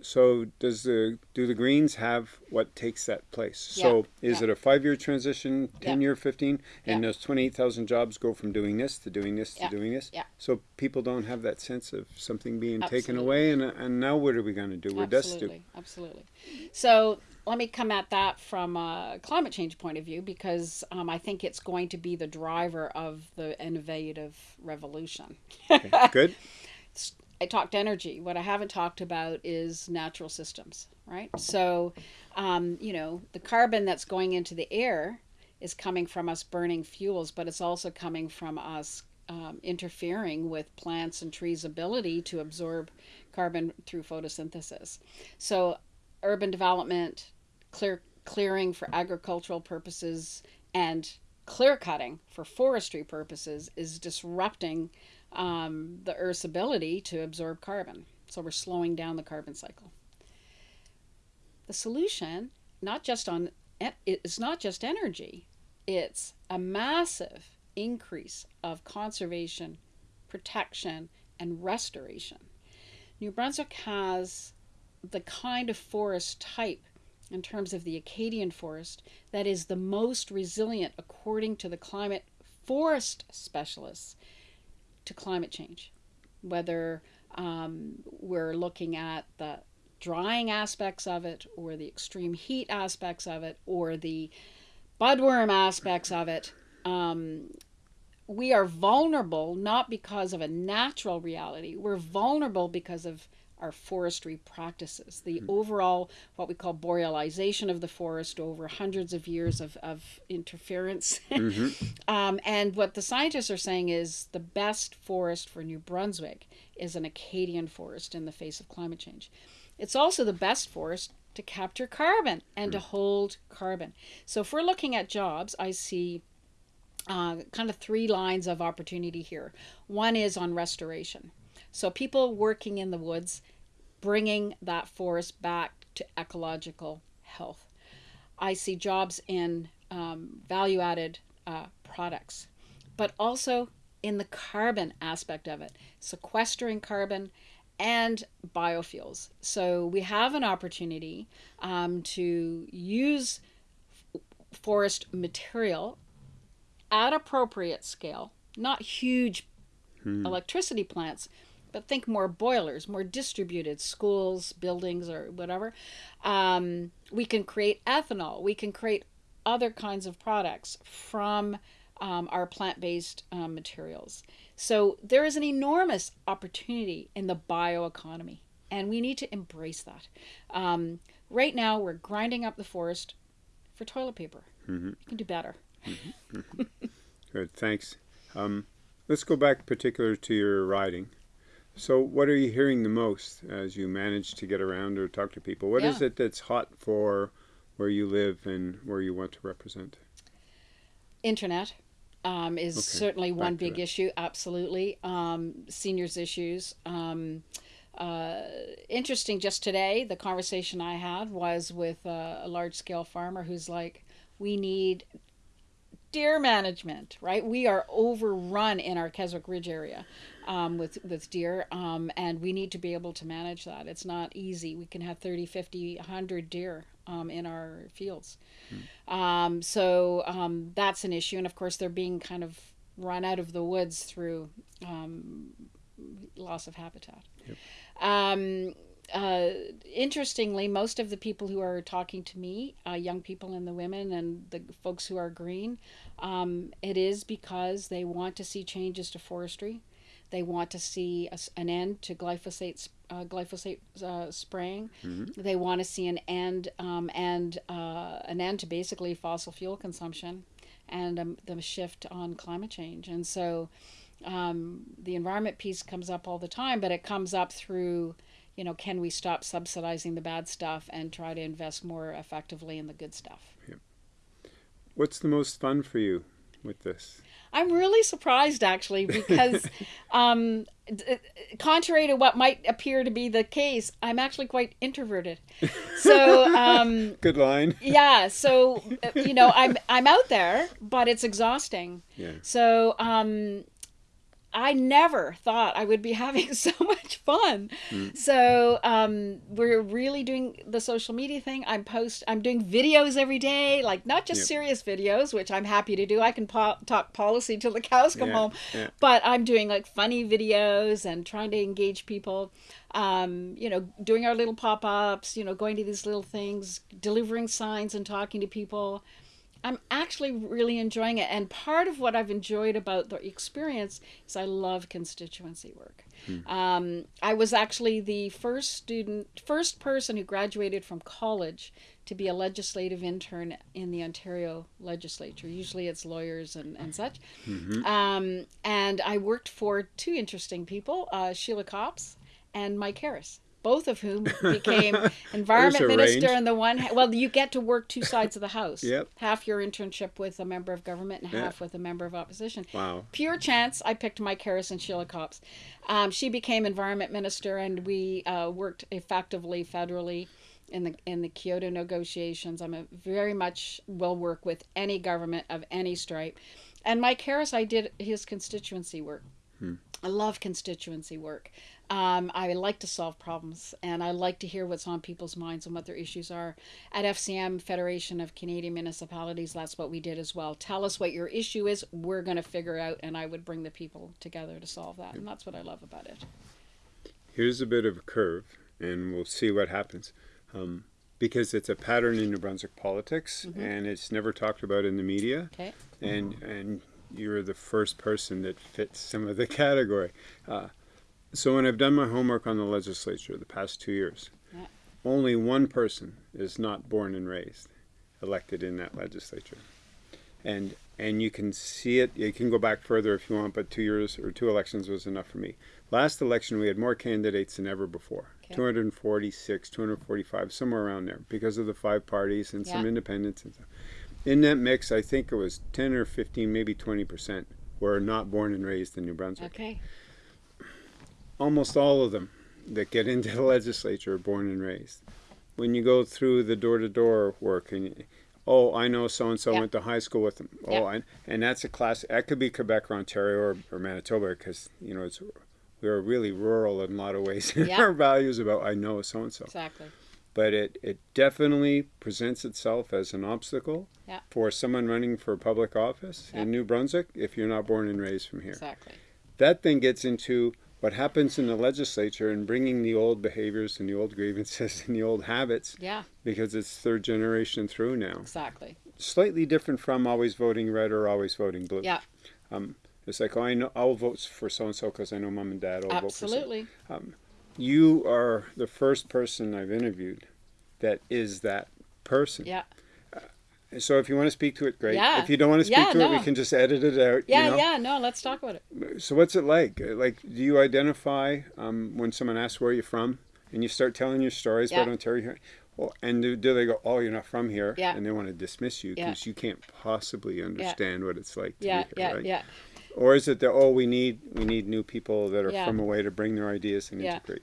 S1: So does the do the Greens have what takes that place? yeah. So is
S2: yeah.
S1: it a five year transition, ten
S2: Yeah.
S1: year, fifteen, and
S2: Yeah.
S1: those twenty eight thousand jobs go from doing this to doing this to doing this?
S2: Yeah.
S1: So people don't have that sense of something being taken away, and and now what are we going to do? We're destitute.
S2: Absolutely, absolutely. So let me come at that from a climate change point of view because um, I think it's going to be the driver of the innovative revolution.
S1: Good. (laughs)
S2: I talked energy. What I haven't talked about is natural systems, right? So, um, you know, the carbon that's going into the air is coming from us burning fuels, but it's also coming from us um, interfering with plants and trees' ability to absorb carbon through photosynthesis. So, urban development, clear clearing for agricultural purposes, and clear cutting for forestry purposes is disrupting um, the Earth's ability to absorb carbon. So we're slowing down the carbon cycle. The solution, not just on, it's not just energy. It's a massive increase of conservation, protection, and restoration. New Brunswick has the kind of forest type in terms of the Acadian forest that is the most resilient, according to the climate forest specialists, to climate change. Whether um, we're looking at the drying aspects of it, or the extreme heat aspects of it, or the budworm aspects of it, um, we are vulnerable not because of a natural reality. We're vulnerable because of our forestry practices, the mm-hmm. overall, what we call borealization of the forest over hundreds of years of, of interference. (laughs) mm-hmm. um, and what the scientists are saying is the best forest for New Brunswick is an Acadian forest in the face of climate change. It's also the best forest to capture carbon and mm-hmm. to hold carbon. So if we're looking at jobs, I see uh, kind of three lines of opportunity here. One is on restoration. So people working in the woods, bringing that forest back to ecological health. I see jobs in um, value added uh, products, but also in the carbon aspect of it, sequestering carbon and biofuels. So we have an opportunity um, to use forest material at appropriate scale, not huge hmm. electricity plants, but think more boilers, more distributed schools, buildings, or whatever. Um, we can create ethanol. We can create other kinds of products from um, our plant based um, materials. So there is an enormous opportunity in the bioeconomy, and we need to embrace that. Um, right now, we're grinding up the forest for toilet paper. Mm-hmm. You can do better.
S1: Mm-hmm. (laughs) Good, thanks. Um, let's go back particular to your riding. So, what are you hearing the most as you manage to get around or talk to people? What yeah. is it that's hot for where you live and where you want to represent?
S2: Internet um, is okay. certainly Back one big that. issue. Absolutely, um, seniors issues. Um, uh, interesting. Just today, the conversation I had was with a large scale farmer who's like, "We need deer management, right? We are overrun in our Keswick Ridge area um, with, with deer, um, and we need to be able to manage that. It's not easy. We can have 30, 50, 100 deer um, in our fields. Hmm. so um, that's an issue. And of course, they're being kind of run out of the woods through um, loss of habitat. Yep. Uh, interestingly, most of the people who are talking to me, uh, young people and the women and the folks who are green, um, it is because they want to see changes to forestry. They want to see a, an end to glyphosate uh, glyphosate uh, spraying. Mm-hmm. They want to see an end um, and uh, an end to basically fossil fuel consumption and um, the shift on climate change. And so um, the environment piece comes up all the time, but it comes up through you know, can we stop subsidizing the bad stuff and try to invest more effectively in the good stuff? Yep.
S1: What's the most fun for you with this?
S2: I'm really surprised actually because, (laughs) um, contrary to what might appear to be the case, I'm actually quite introverted. So um, (laughs)
S1: good line. (laughs)
S2: Yeah. So uh, you know, I'm I'm out there, but it's exhausting.
S1: Yeah.
S2: So um, I never thought I would be (laughs) having so much fun. Mm. So um, we're really doing the social media thing. I'm post. I'm doing videos every day, like not just yep. serious videos, which I'm happy to do. I can po- talk policy till the cows come yeah, home, yeah. but I'm doing like funny videos and trying to engage people. Um, you know, doing our little pop ups. You know, going to these little things, delivering signs and talking to people. I'm actually really enjoying it. And part of what I've enjoyed about the experience is I love constituency work. Hmm. Um, I was actually the first student, first person who graduated from college to be a legislative intern in the Ontario legislature. Usually it's lawyers and, and such. Mm-hmm. Um, and I worked for two interesting people, uh, Sheila Copps and Mike Harris both of whom (laughs) became environment minister and the one well you get to work two sides of the house
S1: yep.
S2: half your internship with a member of government and half with a member of opposition
S1: wow
S2: pure chance i picked mike harris and sheila copps um, she became environment minister and we uh, worked effectively federally in the in the Kyoto negotiations. I'm a very much will work with any government of any stripe. And Mike Harris, I did his constituency work. Hmm. I love constituency work Um, I like to solve problems and I like to hear what's on people's minds and what their issues are. At FCM, Federation of Canadian Municipalities, that's what we did as well. Tell us what your issue is, we're going to figure out, and I would bring the people together to solve that. And that's what I love about it.
S1: Here's a bit of a curve, and we'll see what happens. Um, because it's a pattern in New Brunswick politics, mm-hmm. and it's never talked about in the media.
S2: Okay.
S1: And and you're the first person that fits some of the (laughs) category. Uh, so when I've done my homework on the legislature the past two years, yeah. only one person is not born and raised elected in that legislature, and and you can see it. You can go back further if you want, but two years or two elections was enough for me. Last election, we had more candidates than ever before. Okay. 246, 245, somewhere around there, because of the five parties and yeah. some independents and stuff. In that mix, I think it was 10 or 15, maybe 20 percent were not born and raised in New Brunswick.
S2: Okay
S1: almost all of them that get into the (laughs) legislature are born and raised. When you go through the door-to-door work and you, oh, I know so and so went to high school with them. Oh, and, and that's a class. That could be Quebec or Ontario or, or Manitoba because you know it's we're really rural in a lot of ways our values about I know so and so.
S2: Exactly.
S1: But it, it definitely presents itself as an obstacle for someone running for public office in New Brunswick if you're not born and raised from here.
S2: Exactly.
S1: That then gets into what happens in the legislature and bringing the old behaviors and the old grievances (laughs) and the old habits.
S2: Yeah.
S1: Because it's third generation through now.
S2: Exactly.
S1: Slightly different from always voting red or always voting blue.
S2: Yeah.
S1: Um, it's like, oh, I know I'll vote for so and so because I know mom and dad will
S2: Absolutely.
S1: vote for so. Um, you are the first person I've interviewed that is that person.
S2: Yeah.
S1: So if you want to speak to it, great.
S2: Yeah.
S1: If you don't want to speak
S2: yeah,
S1: to
S2: no.
S1: it, we can just edit it out.
S2: Yeah,
S1: you know?
S2: yeah, no, let's talk about it.
S1: So what's it like? Like, do you identify um, when someone asks where you're from, and you start telling your stories yeah. about Ontario? Well, and do, do, they go, "Oh, you're not from here,"
S2: yeah.
S1: and they want to dismiss you because you can't possibly understand what it's like to
S2: yeah,
S1: be here,
S2: yeah,
S1: right?
S2: Yeah,
S1: Or is it that oh, we need we need new people that are from away to bring their ideas and integrate?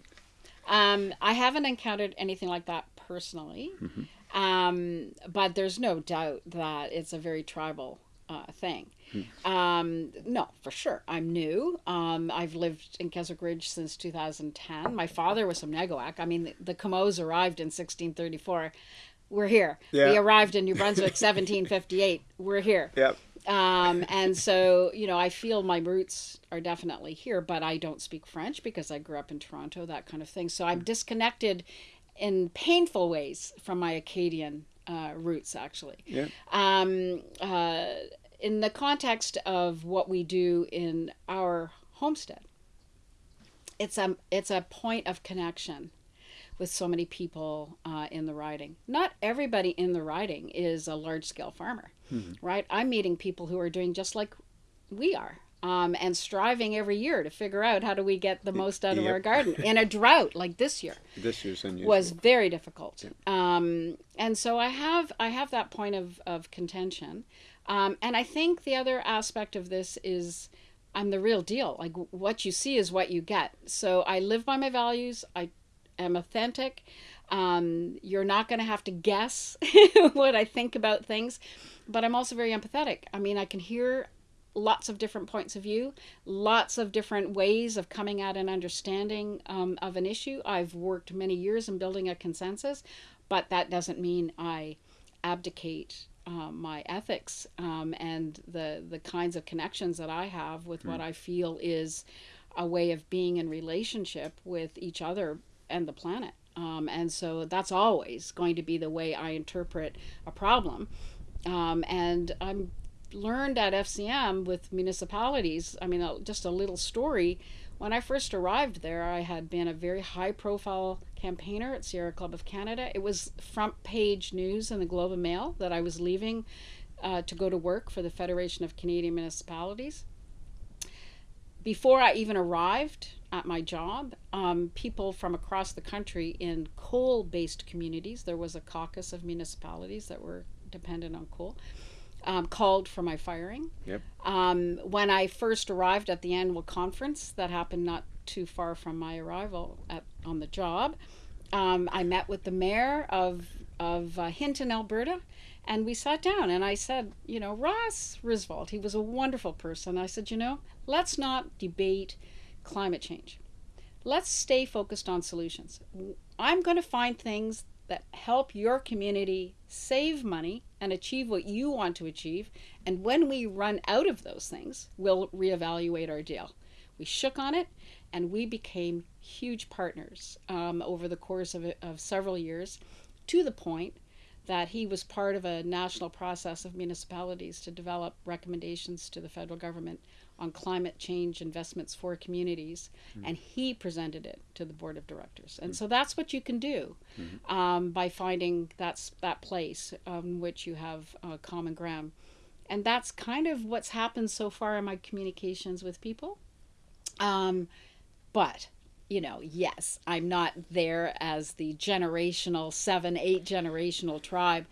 S2: Um, I haven't encountered anything like that personally. Mm-hmm. Um, but there's no doubt that it's a very tribal uh, thing. Hmm. Um, no, for sure. I'm new. Um, I've lived in Keswick Ridge since 2010. My father was from Neguac. I mean, the, the arrived in 1634. We're here. Yeah. We arrived in New Brunswick (laughs) 1758. We're here.
S1: Yep.
S2: Um, and so, you know, I feel my roots are definitely here, but I don't speak French because I grew up in Toronto, that kind of thing. So I'm disconnected in painful ways from my Acadian uh, roots, actually.
S1: Yeah.
S2: Um, uh, in the context of what we do in our homestead, it's a it's a point of connection with so many people uh, in the riding. Not everybody in the riding is a large scale farmer, mm-hmm. right? I'm meeting people who are doing just like we are um, and striving every year to figure out how do we get the most out of our garden in a drought like this year. (laughs)
S1: This year's unusual.
S2: was very difficult, yep. um, and so I have I have that point of of contention, um, and I think the other aspect of this is. I'm the real deal. Like what you see is what you get. So I live by my values. I am authentic. Um, you're not going to have to guess (laughs) what I think about things, but I'm also very empathetic. I mean, I can hear lots of different points of view, lots of different ways of coming at an understanding um, of an issue. I've worked many years in building a consensus, but that doesn't mean I abdicate um, my ethics um, and the the kinds of connections that I have with mm. what I feel is a way of being in relationship with each other and the planet. Um, and so that's always going to be the way I interpret a problem. Um, and I'm learned at FCM with municipalities. I mean, just a little story. When I first arrived there, I had been a very high profile campaigner at Sierra Club of Canada. It was front page news in the Globe and Mail that I was leaving uh, to go to work for the Federation of Canadian Municipalities. Before I even arrived at my job, um, people from across the country in coal based communities, there was a caucus of municipalities that were dependent on coal um, called for my firing.
S1: Yep.
S2: Um, when I first arrived at the annual conference, that happened not too far from my arrival at, on the job, um, I met with the mayor of, of uh, Hinton, Alberta, and we sat down and I said, you know, Ross Risvold, he was a wonderful person. I said, you know, let's not debate climate change. let's stay focused on solutions. I'm going to find things that help your community save money and achieve what you want to achieve. And when we run out of those things, we'll reevaluate our deal. We shook on it and we became huge partners um, over the course of, of several years to the point that he was part of a national process of municipalities to develop recommendations to the federal government on climate change investments for communities, mm. and he presented it to the board of directors. And mm. so that's what you can do mm-hmm. um, by finding that's that place um, which you have uh, common ground. And that's kind of what's happened so far in my communications with people. Um, but you know, yes, I'm not there as the generational, seven, eight generational tribe.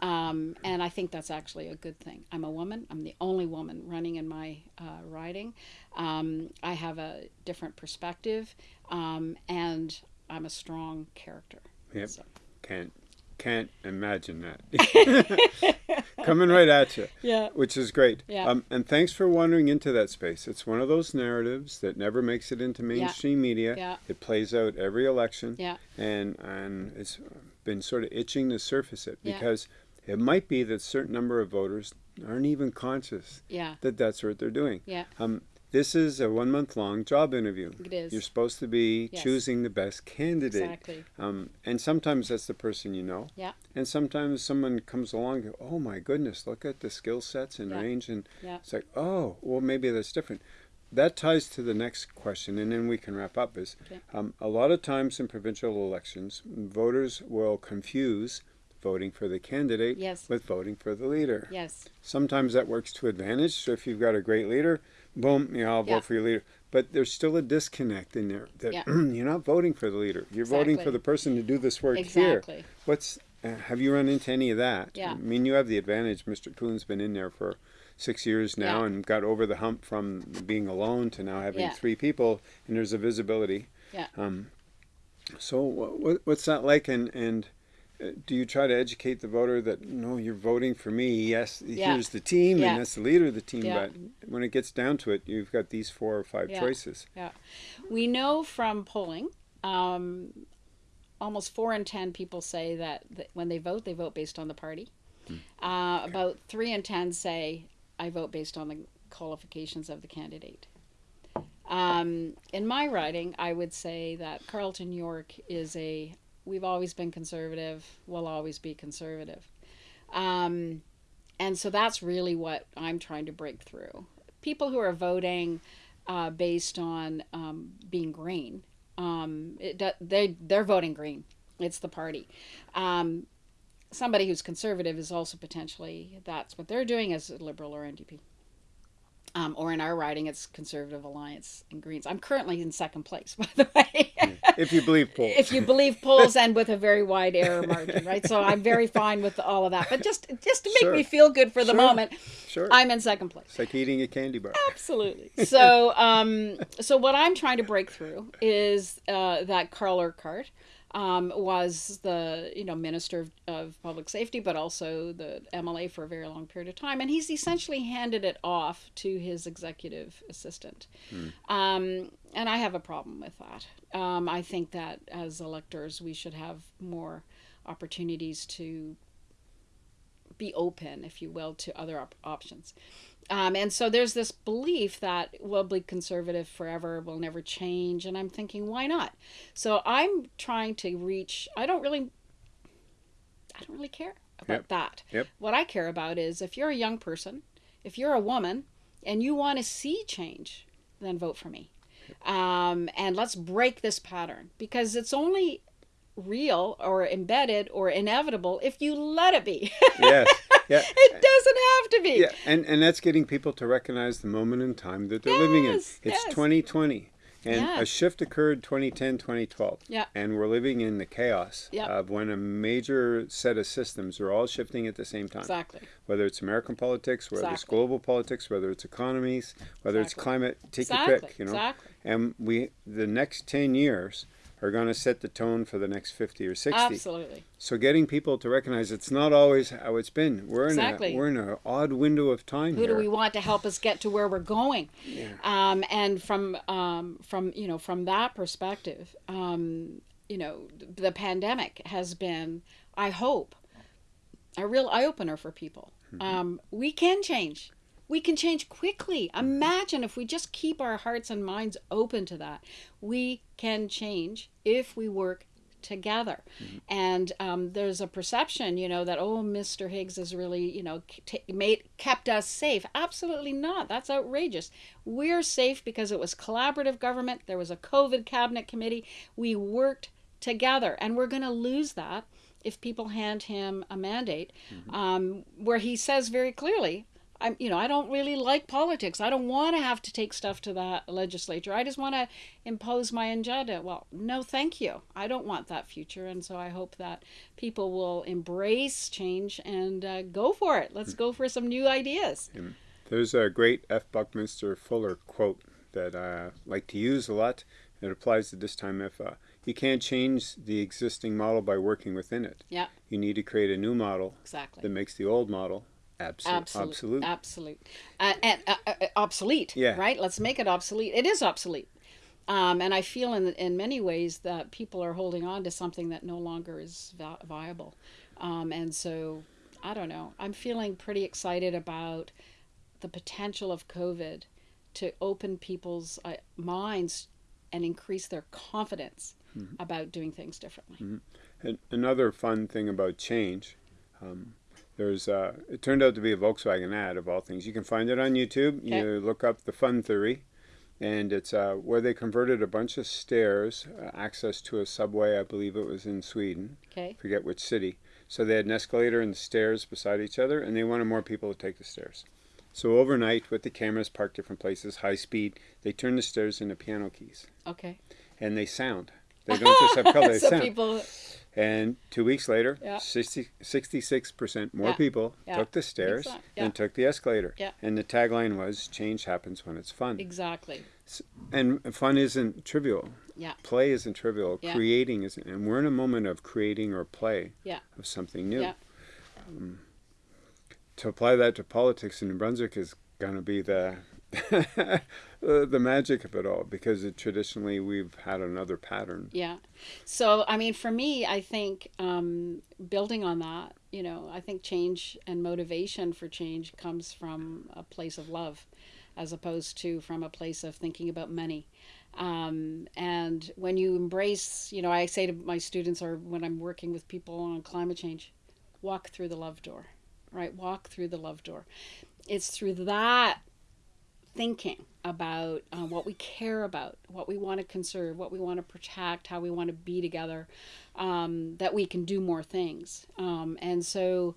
S2: Um, and I think that's actually a good thing. I'm a woman. I'm the only woman running in my uh, riding. Um, I have a different perspective, um, and I'm a strong character.
S1: Yep. So. Can't can't imagine that (laughs) (laughs) coming right at you.
S2: Yeah.
S1: Which is great.
S2: Yeah.
S1: Um, and thanks for wandering into that space. It's one of those narratives that never makes it into mainstream
S2: yeah.
S1: media.
S2: Yeah.
S1: It plays out every election.
S2: Yeah.
S1: And and it's been sort of itching to surface it because
S2: yeah.
S1: It might be that a certain number of voters aren't even conscious
S2: yeah.
S1: that that's what they're doing.
S2: Yeah.
S1: Um, this is a one month long job interview.
S2: It is.
S1: You're supposed to be
S2: yes.
S1: choosing the best candidate.
S2: Exactly.
S1: Um, and sometimes that's the person you know.
S2: Yeah.
S1: And sometimes someone comes along and oh my goodness, look at the skill sets and
S2: yeah.
S1: range. And
S2: yeah.
S1: it's like, oh, well, maybe that's different. That ties to the next question, and then we can wrap up. Is
S2: okay.
S1: um, a lot of times in provincial elections, voters will confuse voting for the candidate
S2: yes.
S1: with voting for the leader.
S2: Yes.
S1: Sometimes that works to advantage. So if you've got a great leader, boom, you know, I'll
S2: yeah.
S1: vote for your leader. But there's still a disconnect in there that
S2: yeah. (clears throat)
S1: you're not voting for the leader. You're
S2: exactly.
S1: voting for the person to do this work
S2: exactly.
S1: here. What's uh, have you run into any of that?
S2: Yeah.
S1: I mean, you have the advantage. Mr. Coon's been in there for six years now
S2: yeah.
S1: and got over the hump from being alone to now having
S2: yeah.
S1: three people, and there's a visibility.
S2: Yeah.
S1: Um, so what, what's that like? And and do you try to educate the voter that no, you're voting for me? Yes,
S2: yeah.
S1: here's the team,
S2: yeah.
S1: and that's the leader of the team.
S2: Yeah.
S1: But when it gets down to it, you've got these four or five
S2: yeah.
S1: choices.
S2: Yeah, we know from polling. Um, almost four in ten people say that, that, when they vote, they vote based on the party. Hmm. Uh, okay. About three in ten say, "I vote based on the qualifications of the candidate." Um, in my riding, I would say that Carleton-York is a we've always been conservative, we'll always be conservative. Um, and so that's really what I'm trying to break through. People who are voting uh, based on um, being green, um, it, they, they're voting green. It's the party. Um, somebody who's conservative is also potentially, that's what they're doing as a liberal or NDP. Um, or in our riding, it's Conservative Alliance and Greens. I'm currently in second place, (laughs) by the way.
S1: if you believe polls.
S2: if you believe polls, and with a very wide error margin, right? So I'm very fine with all of that. But just just to make
S1: sure.
S2: me feel good for the
S1: sure.
S2: moment,
S1: sure.
S2: I'm in second place.
S1: It's like eating a candy bar.
S2: Absolutely. So um, so what I'm trying to break through is uh, that Carl Urquhart um, was the you know minister of, of, public safety, but also the MLA for a very long period of time, and he's essentially handed it off to his executive assistant. Hmm. Um, and I have a problem with that. Um, I think that as electors, we should have more opportunities to be open, if you will, to other op- options. Um, and so there's this belief that we'll be conservative forever, we'll never change. And I'm thinking, why not? So I'm trying to reach, I don't really, I don't really care about
S1: yep.
S2: that.
S1: Yep.
S2: What I care about is if you're a young person, if you're a woman, and you want to see change, then vote for me. Um, and let's break this pattern because it's only real or embedded or inevitable if you let it be. (laughs)
S1: yes. (laughs) Yeah.
S2: It doesn't have to be.
S1: Yeah, and and that's getting people to recognize the moment in time that they're
S2: yes,
S1: living in. It's
S2: yes.
S1: 2020. And
S2: yeah.
S1: a shift occurred 2010, 2012.
S2: Yeah.
S1: And we're living in the chaos
S2: yeah.
S1: of when a major set of systems are all shifting at the same time.
S2: Exactly.
S1: Whether it's American politics, whether
S2: exactly.
S1: it's global politics, whether it's economies, whether
S2: exactly.
S1: it's climate, take
S2: exactly.
S1: your pick, you know.
S2: Exactly.
S1: And we the next 10 years are going to set the tone for the next 50 or 60.
S2: Absolutely.
S1: So getting people to recognize it's not always how it's been. We're
S2: Exactly.
S1: in a we're in an odd window of time
S2: Who
S1: here.
S2: do we want to help us get to where we're going?
S1: Yeah.
S2: Um, and from um, from you know from that perspective, um, you know the pandemic has been, I hope, a real eye opener for people. Um, we can change. We can change quickly. Imagine if we just keep our hearts and minds open to that. We can change if we work together. And um, there's a perception, you know, that oh, Mr. Higgs has really, you know, t- made kept us safe. Absolutely not. That's outrageous. We're safe because it was collaborative government. There was a COVID cabinet committee. We worked together, and we're going to lose that if people hand him a mandate um, where he says very clearly. I'm, you know, I don't really like politics. I don't want to have to take stuff to the legislature. I just want to impose my agenda. Well, no, thank you. I don't want that future, and so I hope that people will embrace change and uh, go for it. Let's go for some new ideas.
S1: There's a great F. Buckminster Fuller quote that I like to use a lot. It applies to this time if uh, you can't change the existing model by working within it.
S2: Yeah,
S1: You need to create a new model
S2: exactly.
S1: that makes the old model absolute.
S2: Absolute,
S1: Absolute.
S2: absolute, uh, and uh, uh, uh, obsolete.
S1: Yeah.
S2: Right. Let's make it obsolete. It is obsolete, um, and I feel in in many ways that people are holding on to something that no longer is vi- viable, um, and so I don't know. I'm feeling pretty excited about the potential of COVID to open people's uh, minds and increase their confidence about doing things differently.
S1: And another fun thing about change, um, there's uh, it turned out to be a Volkswagen ad of all things. You can find it on YouTube.
S2: Okay.
S1: You look up the Fun Theory, and it's uh, where they converted a bunch of stairs, uh, access to a subway. I believe it was in Sweden.
S2: Okay.
S1: Forget which city. So they had an escalator and stairs beside each other, and they wanted more people to take the stairs. So overnight, with the cameras parked different places, high speed, they turn the stairs into piano keys,
S2: Okay.
S1: and they sound. They don't just have (laughs) color; they
S2: so
S1: sound.
S2: people.
S1: And two weeks later,
S2: Yeah.
S1: 60, 66% more
S2: Yeah.
S1: people
S2: Yeah.
S1: took the stairs and took the escalator.
S2: Yeah.
S1: And the tagline was change happens when it's fun.
S2: Exactly.
S1: And fun isn't trivial.
S2: Yeah.
S1: Play isn't trivial.
S2: Yeah.
S1: Creating isn't. And we're in a moment of creating or play
S2: Yeah.
S1: of something new.
S2: Yeah.
S1: Um, to apply that to politics in New Brunswick is going to be the. (laughs) uh, the magic of it all because it, traditionally we've had another pattern
S2: Yeah. So, I mean, for me, I think um, building on that, you know, I think change and motivation for change comes from a place of love as opposed to from a place of thinking about money. Um, and when you embrace, you know, I say to my students or when I'm working with people on climate change, walk through the love door, right? Walk through the love door. It's through that thinking about uh, what we care about, what we want to conserve, what we want to protect, how we want to be together, um, that we can do more things. Um, and so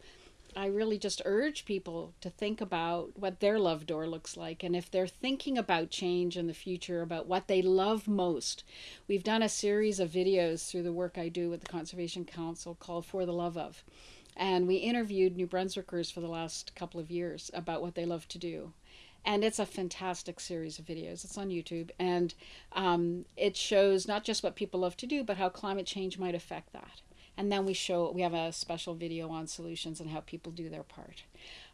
S2: I really just urge people to think about what their love door looks like. And if they're thinking about change in the future, about what they love most, we've done a series of videos through the work I do with the Conservation Council called For the Love of. And we interviewed New Brunswickers for the last couple of years about what they love to do and it's a fantastic series of videos. It's on YouTube, and um, it shows not just what people love to do, but how climate change might affect that. And then we show we have a special video on solutions and how people do their part.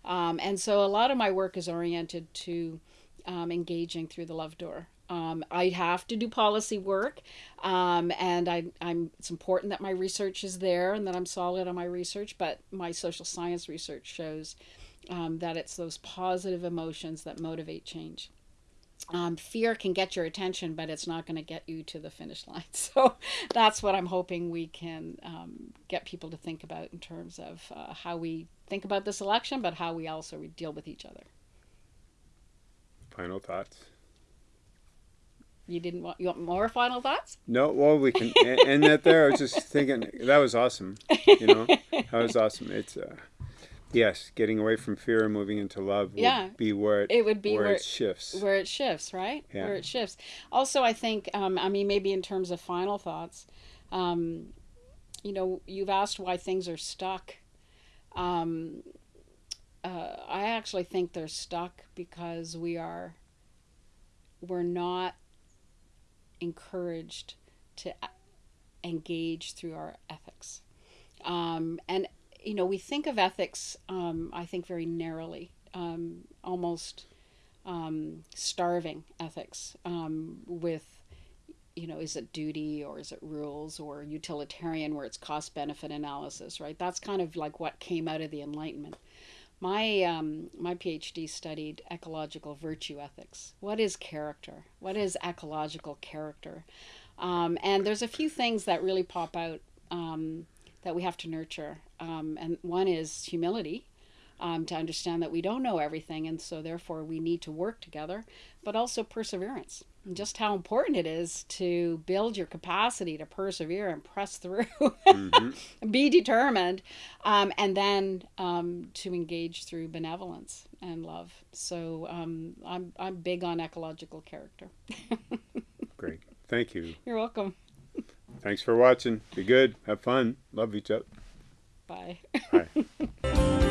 S2: Um, and so a lot of my work is oriented to um, engaging through the love door. Um, I have to do policy work, um, and I, I'm. It's important that my research is there and that I'm solid on my research. But my social science research shows um, that it's those positive emotions that motivate change. Um, fear can get your attention, but it's not going to get you to the finish line. (laughs) So that's what I'm hoping we can um, get people to think about in terms of uh, how we think about this election, but how we also deal with each other.
S1: final thoughts
S2: You didn't want you want more final thoughts?
S1: No, well, we can end that there. I was just thinking that was awesome. You know, (laughs) that was awesome. It's uh, yes, getting away from fear and moving into love would
S2: Yeah.
S1: be where it,
S2: It would be
S1: where,
S2: where-
S1: it shifts.
S2: where it shifts, right?
S1: Yeah.
S2: Where it shifts. Also, I think, um, I mean, maybe in terms of final thoughts, um, you know, you've asked why things are stuck. Um, uh, I actually think they're stuck because we are, we're not encouraged to engage through our ethics. Um, and, you know, we think of ethics, um, I think, very narrowly, um, almost um, starving ethics um, with you know, is it duty or is it rules or utilitarian where it's cost benefit analysis, right? That's kind of like what came out of the Enlightenment. My um, my PhD studied ecological virtue ethics. What is character? What is ecological character? Um, and there's a few things that really pop out um, that we have to nurture. Um, and one is humility, um, to understand that we don't know everything, and so therefore we need to work together, but also perseverance. And just how important it is to build your capacity to persevere and press through, mm-hmm. (laughs) be determined, um, and then um, to engage through benevolence and love. So um, I'm, I'm big on ecological character. (laughs)
S1: Great. Thank you.
S2: You're welcome.
S1: Thanks for watching. Be good. Have fun. Love each other.
S2: Bye. Bye. (laughs)